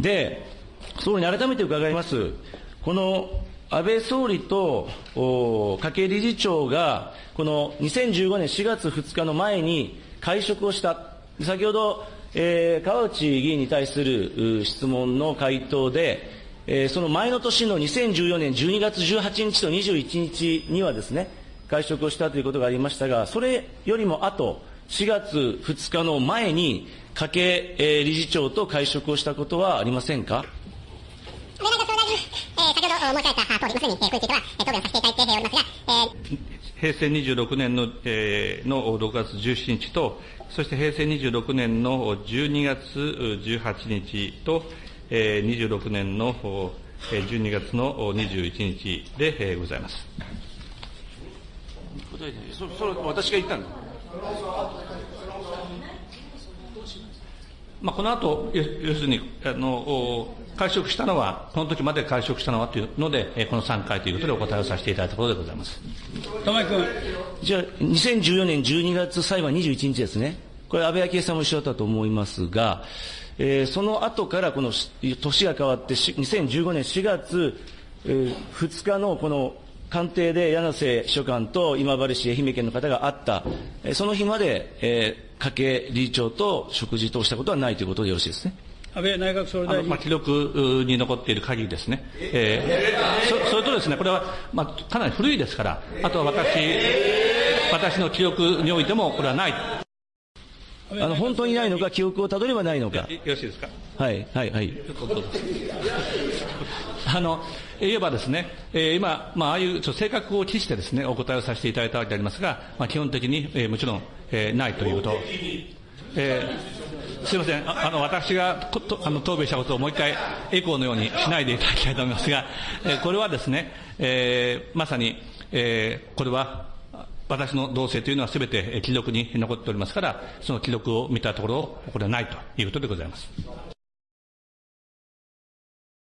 で、総理に改めて伺います。この安倍総理とお家計理事長が、この2015年4月2日の前に会食をした。先ほど、えー川内議員に対する質問の回答で、えーその前の年の2014年12月18日と21日にはですね、会食をしたということがありましたが、それよりも後、4月2日の前に、家計えー理事長と会食をしたことはありませんか？えー、先ほど申し上げた通り、まさに、えー、これについては、えー、答弁をさせていただいておりますが、えー、平成26年の,、えーの6月17日と、そして平成26年の12月18日と、えー26年のえー12月の21日でえーございます。そそれ私が言ったの？まあ、この後、要するに、あの、会食したのは、この時まで会食したのはというので、この3回ということでお答えをさせていただいたところでございます。玉井君。じゃあ、2014年12月最後は21日ですね。これ安倍昭恵さんも一緒だったと思いますが、えーその後からこの年が変わって2015年4月、えー2日のこの官邸で柳瀬秘書官と今治市愛媛県の方が会った、えーその日まで、えー家計理事長と食事としたことはないということでよろしいですね。安倍内閣総理大臣あのまあ、。記録に残っている限りですね、えーそそれとですね、これは、まあ、かなり古いですから、あとは私、私の記憶においても、これはない。あの、本当にないのか、記憶をたどればないのか。よろしいですか？はい、はい、はい。あの、言えばですね、えー今、まあ、ああいうちょ性格を期してですね、お答えをさせていただいたわけでありますが、まあ、基本的に、えーもちろん、えーないということ。えーすみません、あの私がことあの答弁したことをもう一回エコーのようにしないでいただきたいと思いますが、えーこれはですね、えーまさに、えーこれは私の動静というのはすべてえー記録に残っておりますから、その記録を見たところ、これはないということでございます。